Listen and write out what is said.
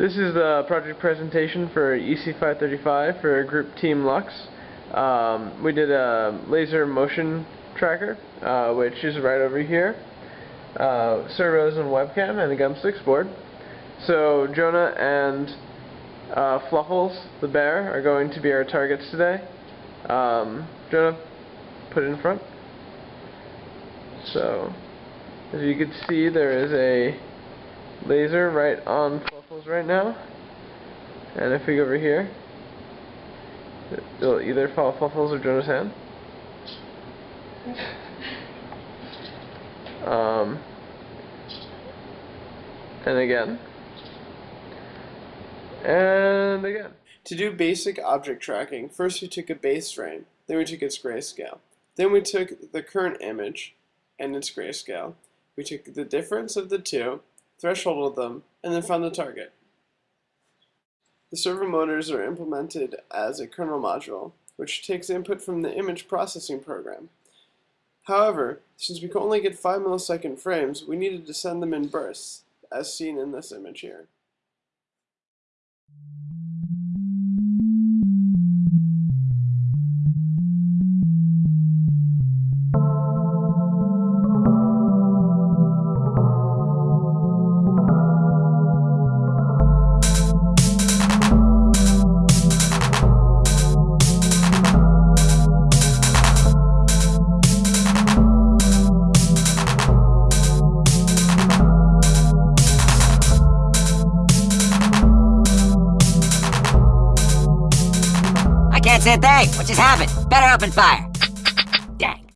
This is the project presentation for EC535 for Group Team Lux. Um, we did a laser motion tracker, uh, which is right over here, uh, servos and webcam, and a Gumstix board. So Jonah and uh, Fluffles, the bear, are going to be our targets today. Um, Jonah, put it in front. So, as you can see, there is a laser right on Fluffles right now. And if we go over here, it'll either follow Fluffles or Jonah's hand. Um, and again. And again. To do basic object tracking, first we took a base frame, then we took its grayscale. Then we took the current image and its grayscale. We took the difference of the two, thresholded them, and then found the target. The servo motors are implemented as a kernel module, which takes input from the image processing program. However, since we can only get 5 millisecond frames, we needed to send them in bursts, as seen in this image here. That's thing. What just happened? Better open fire. Dang.